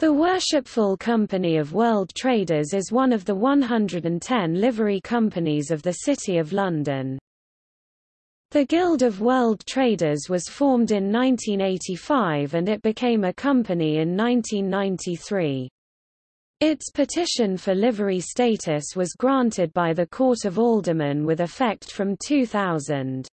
The Worshipful Company of World Traders is one of the 110 livery companies of the City of London. The Guild of World Traders was formed in 1985 and it became a company in 1993. Its petition for livery status was granted by the Court of Aldermen with effect from 2000.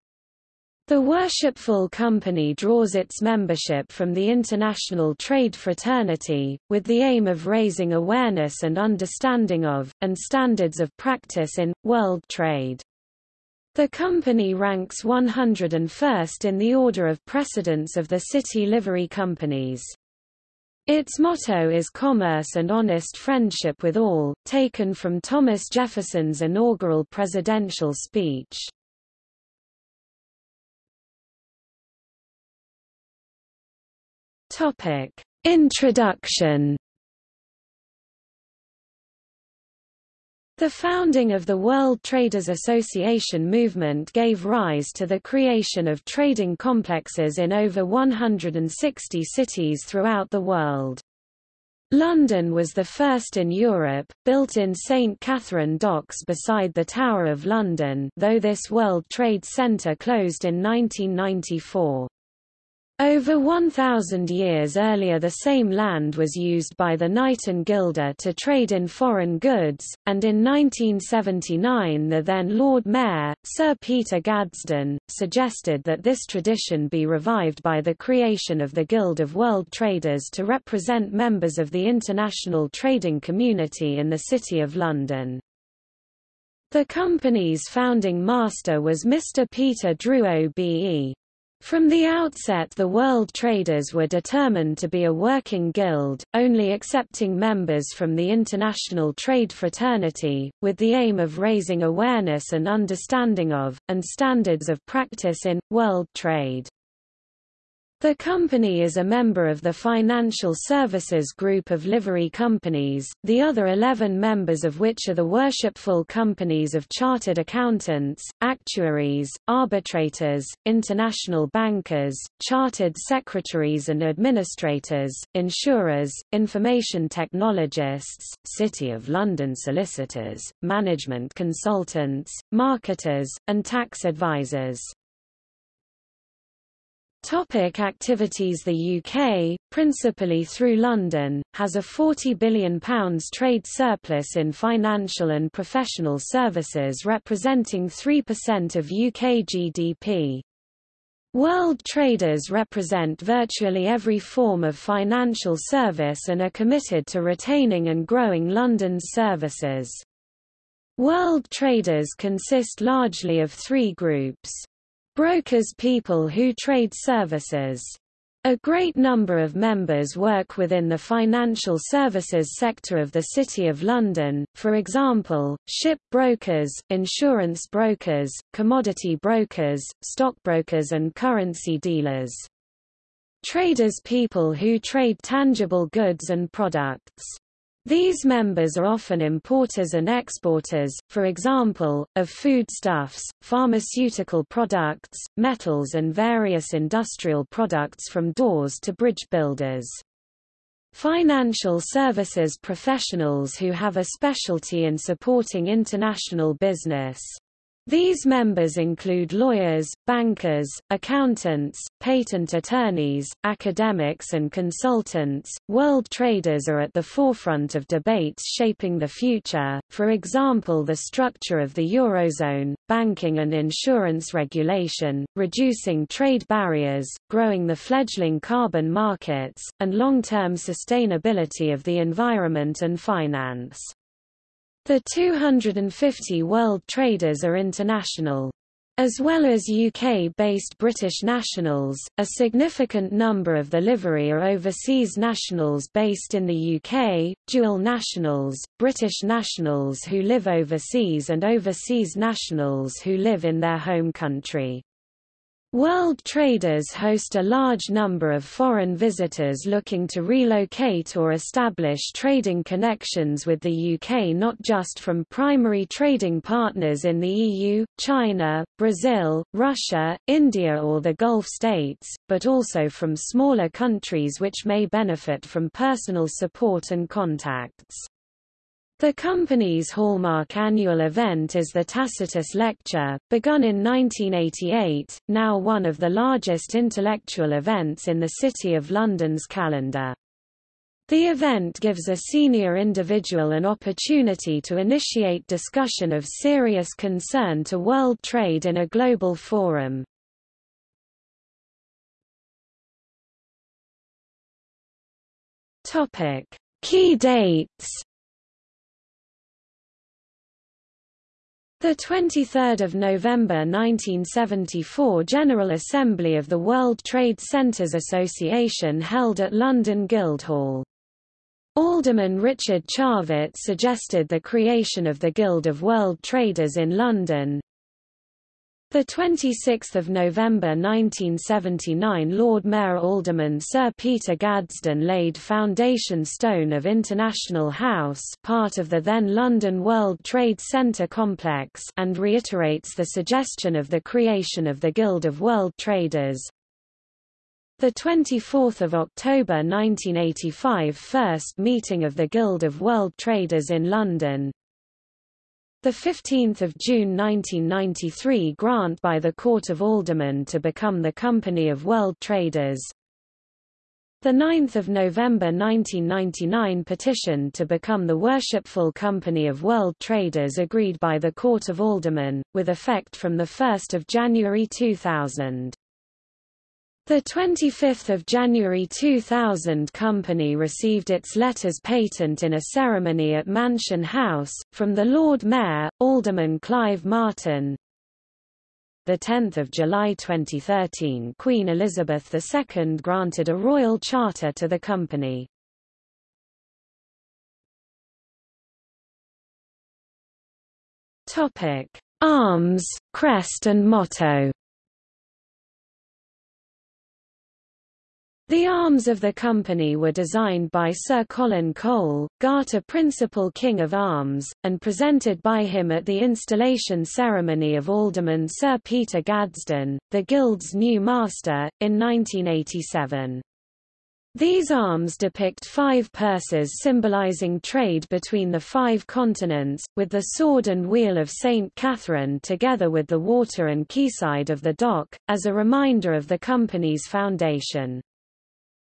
The Worshipful Company draws its membership from the International Trade Fraternity, with the aim of raising awareness and understanding of, and standards of practice in, world trade. The company ranks 101st in the order of precedence of the city livery companies. Its motto is Commerce and Honest Friendship with All, taken from Thomas Jefferson's inaugural presidential speech. Topic: Introduction. The founding of the World Traders Association movement gave rise to the creation of trading complexes in over 160 cities throughout the world. London was the first in Europe, built in St. Katharine Docks beside the Tower of London though this World Trade Centre closed in 1994. Over 1,000 years earlier the same land was used by the Knighten Guild to trade in foreign goods, and in 1979 the then Lord Mayor, Sir Peter Gadsden, suggested that this tradition be revived by the creation of the Guild of World Traders to represent members of the international trading community in the City of London. The company's founding master was Mr. Peter Drew OBE. From the outset the world traders were determined to be a working guild, only accepting members from the international trade fraternity, with the aim of raising awareness and understanding of, and standards of practice in, world trade. The company is a member of the Financial Services Group of livery companies, the other 11 members of which are the worshipful companies of chartered accountants, actuaries, arbitrators, international bankers, chartered secretaries and administrators, insurers, information technologists, City of London solicitors, management consultants, marketers, and tax advisors. Topic activities The UK, principally through London, has a £40 billion trade surplus in financial and professional services representing 3% of UK GDP. World traders represent virtually every form of financial service and are committed to retaining and growing London's services. World traders consist largely of three groups. Brokers people who trade services. A great number of members work within the financial services sector of the City of London, for example, ship brokers, insurance brokers, commodity brokers, stockbrokers and currency dealers. Traders people who trade tangible goods and products. These members are often importers and exporters, for example, of foodstuffs, pharmaceutical products, metals and various industrial products from doors to bridge builders. Financial services professionals who have a specialty in supporting international business. These members include lawyers, bankers, accountants, patent attorneys, academics and consultants. World traders are at the forefront of debates shaping the future, for example the structure of the Eurozone, banking and insurance regulation, reducing trade barriers, growing the fledgling carbon markets, and long-term sustainability of the environment and finance. The 250 world traders are international. As well as UK-based British nationals, a significant number of the livery are overseas nationals based in the UK, dual nationals, British nationals who live overseas and overseas nationals who live in their home country. World traders host a large number of foreign visitors looking to relocate or establish trading connections with the UK not just from primary trading partners in the EU, China, Brazil, Russia, India or the Gulf states, but also from smaller countries which may benefit from personal support and contacts. The company's hallmark annual event is the Tacitus Lecture, begun in 1988, now one of the largest intellectual events in the City of London's calendar. The event gives a senior individual an opportunity to initiate discussion of serious concern to world trade in a global forum. Key dates The 23rd of November 1974 General Assembly of the World Trade Centres Association held at London Guildhall. Alderman Richard Charvet suggested the creation of the Guild of World Traders in London, the 26th of November 1979 Lord Mayor Alderman Sir Peter Gadsden laid foundation stone of International House part of the then London World Trade Centre complex and reiterates the suggestion of the creation of the Guild of World Traders. The 24th of October 1985 first meeting of the Guild of World Traders in London, the 15th of June 1993 grant by the Court of Aldermen to become the Company of World Traders. The 9th of November 1999 petition to become the Worshipful Company of World Traders agreed by the Court of Aldermen, with effect from 1 January 2000. The 25th of January 2000 company received its letters patent in a ceremony at Mansion House, from the Lord Mayor, Alderman Clive Martin. The 10th of July 2013 Queen Elizabeth II granted a royal charter to the company. Arms, crest and motto The arms of the company were designed by Sir Colin Cole, Garter Principal King of Arms, and presented by him at the installation ceremony of Alderman Sir Peter Gadsden, the Guild's new master, in 1987. These arms depict five purses symbolizing trade between the five continents, with the sword and wheel of St. Catherine together with the water and quayside of the dock, as a reminder of the company's foundation.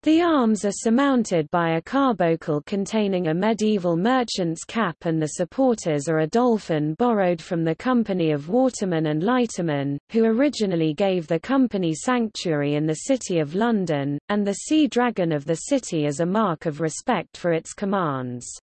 The arms are surmounted by a carbuncle containing a medieval merchant's cap and the supporters are a dolphin borrowed from the company of watermen and lightermen, who originally gave the company sanctuary in the City of London, and the sea dragon of the city as a mark of respect for its commands.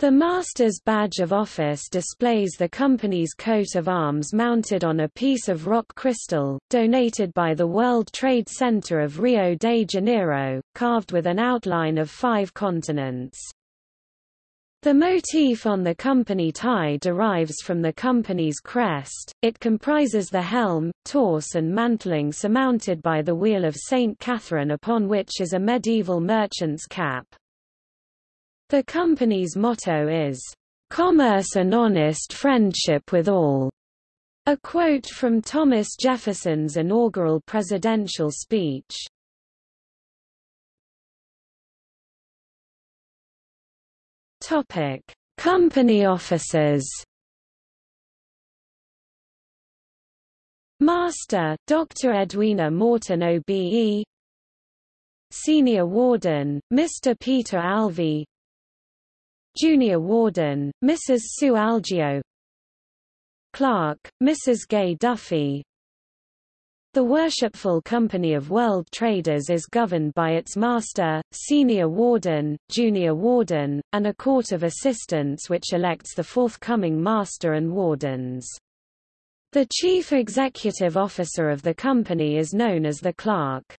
The Master's Badge of Office displays the company's coat of arms mounted on a piece of rock crystal, donated by the World Trade Center of Rio de Janeiro, carved with an outline of five continents. The motif on the company tie derives from the company's crest, it comprises the helm, torse and mantling surmounted by the wheel of St. Catherine upon which is a medieval merchant's cap. The company's motto is, "...commerce and honest friendship with all." A quote from Thomas Jefferson's inaugural presidential speech. Topic: Company officers. Master, Dr. Edwina Morton OBE Senior Warden, Mr. Peter Alvey Junior Warden, Mrs. Sue Algeo Clerk, Mrs. Gay Duffy The Worshipful Company of World Traders is governed by its Master, Senior Warden, Junior Warden, and a Court of Assistants which elects the forthcoming Master and Wardens. The Chief Executive Officer of the company is known as the Clerk.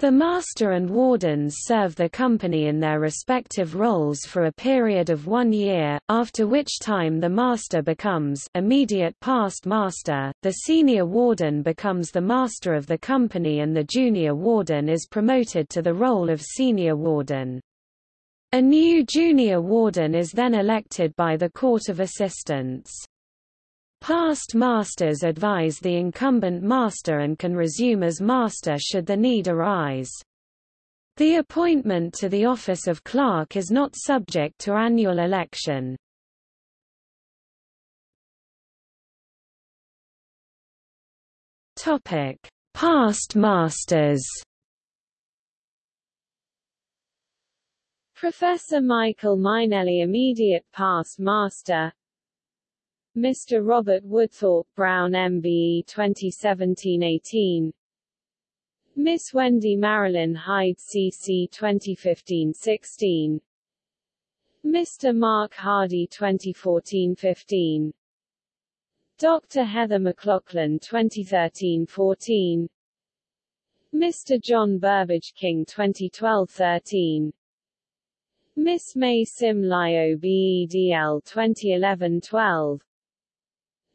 The master and wardens serve the company in their respective roles for a period of one year, after which time the master becomes immediate past master, the senior warden becomes the master of the company and the junior warden is promoted to the role of senior warden. A new junior warden is then elected by the Court of Assistants. Past masters advise the incumbent master and can resume as master should the need arise. The appointment to the office of clerk is not subject to annual election. Topic: Past masters. Professor Michael Mainelli immediate past master Mr. Robert Woodthorpe Brown MBE 2017-18 Miss Wendy Marilyn Hyde CC 2015-16 Mr. Mark Hardy 2014-15 Dr. Heather McLaughlin 2013-14 Mr. John Burbage King 2012-13 Miss May Sim Lyo BEDL 2011-12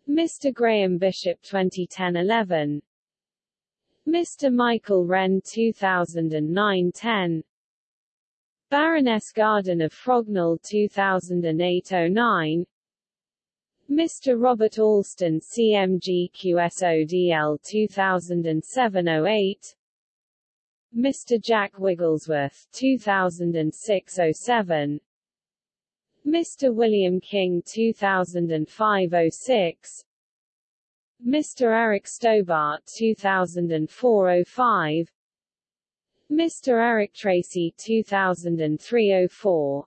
Mr. Graham Bishop 2010-11 Mr. Michael Wren 2009-10 Baroness Garden of Frognal 2008-09 Mr. Robert Alston CMG QSODL 2007-08 Mr. Jack Wigglesworth 2006-07 Mr. William King 2005-06 Mr. Eric Stobart 2004-05 Mr. Eric Tracy 2003-04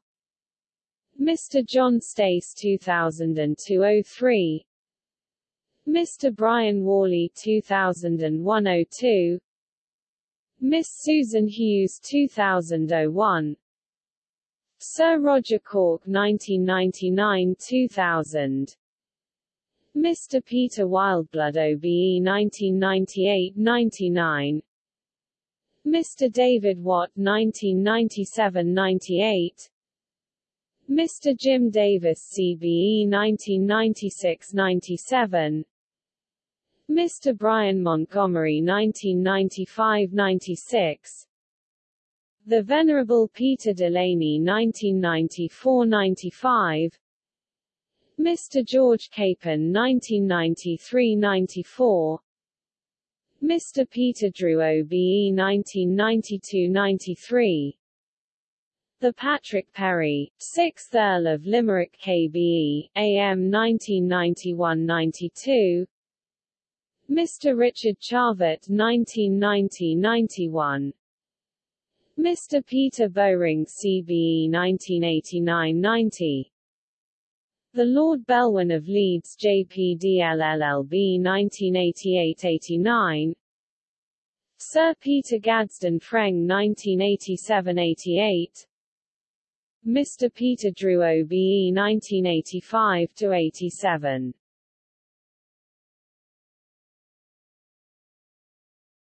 Mr. John Stace 2002-03 Mr. Brian Worley 2001-02 Miss Susan Hughes 2001 Sir Roger Cork 1999-2000 Mr. Peter Wildblood OBE 1998-99 Mr. David Watt 1997-98 Mr. Jim Davis CBE 1996-97 Mr. Brian Montgomery 1995-96 the Venerable Peter Delaney 1994–95 Mr. George Capon 1993–94 Mr. Peter Drew OBE 1992–93 The Patrick Pery, 6th Earl of Limerick KBE, AM 1991–92 Mr. Richard Charvet 1990–91 Mr. Peter Bowring CBE 1989-90 The Lord Bellwin of Leeds JPDLLLB 1988-89 Sir Peter Gadsden FREng 1987-88 Mr. Peter Drew OBE 1985-87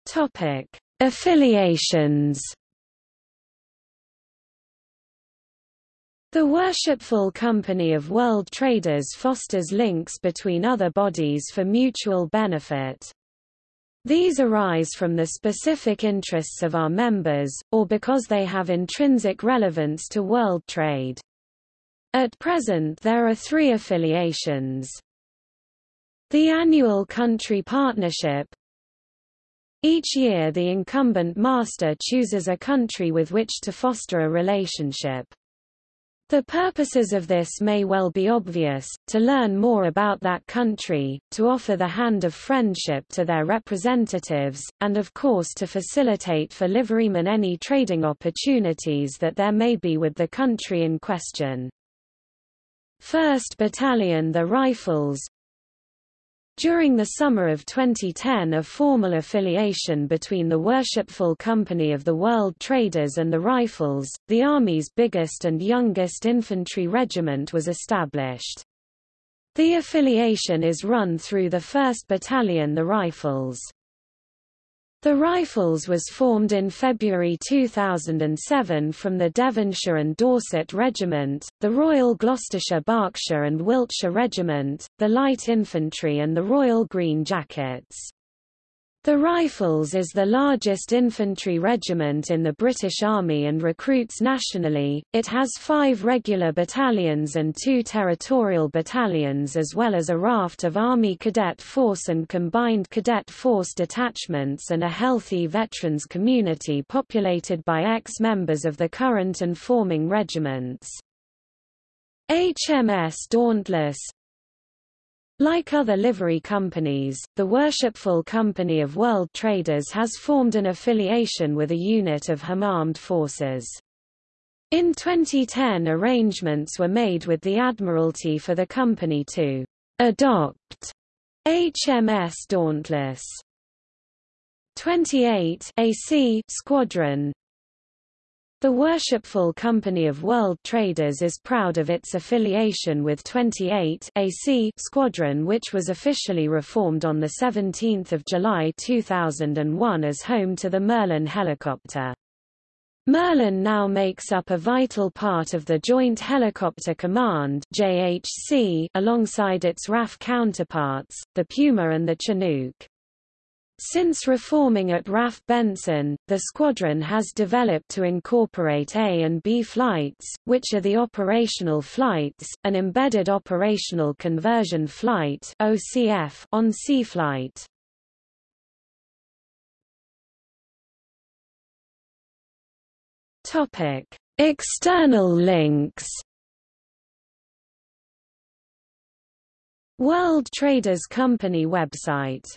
Topic. Affiliations The Worshipful Company of World Traders fosters links between other bodies for mutual benefit. These arise from the specific interests of our members, or because they have intrinsic relevance to world trade. At present there are three affiliations. The annual country partnership Each year the incumbent master chooses a country with which to foster a relationship. The purposes of this may well be obvious, to learn more about that country, to offer the hand of friendship to their representatives, and of course to facilitate for liverymen any trading opportunities that there may be with the country in question. 1st Battalion The Rifles during the summer of 2010 a formal affiliation between the Worshipful Company of the World Traders and the Rifles, the Army's biggest and youngest infantry regiment was established. The affiliation is run through the 1st Battalion the Rifles. The Rifles was formed in February 2007 from the Devonshire and Dorset Regiment, the Royal Gloucestershire Berkshire and Wiltshire Regiment, the Light Infantry and the Royal Green Jackets. The Rifles is the largest infantry regiment in the British Army and recruits nationally. It has five regular battalions and two territorial battalions as well as a raft of Army Cadet Force and Combined Cadet Force detachments and a healthy veterans community populated by ex-members of the current and forming regiments. HMS Dauntless, like other livery companies, the Worshipful Company of World Traders has formed an affiliation with a unit of HM Armed Forces. In 2010 arrangements were made with the Admiralty for the company to adopt HMS Dauntless 28 AC Squadron the Worshipful Company of World Traders is proud of its affiliation with 28 AC Squadron which was officially reformed on 17 July 2001 as home to the Merlin helicopter. Merlin now makes up a vital part of the Joint Helicopter Command JHC alongside its RAF counterparts, the Puma and the Chinook. Since reforming at RAF Benson, the squadron has developed to incorporate A and B flights, which are the operational flights, an embedded operational conversion flight OCF on C flight. Topic: External links. World Traders Company website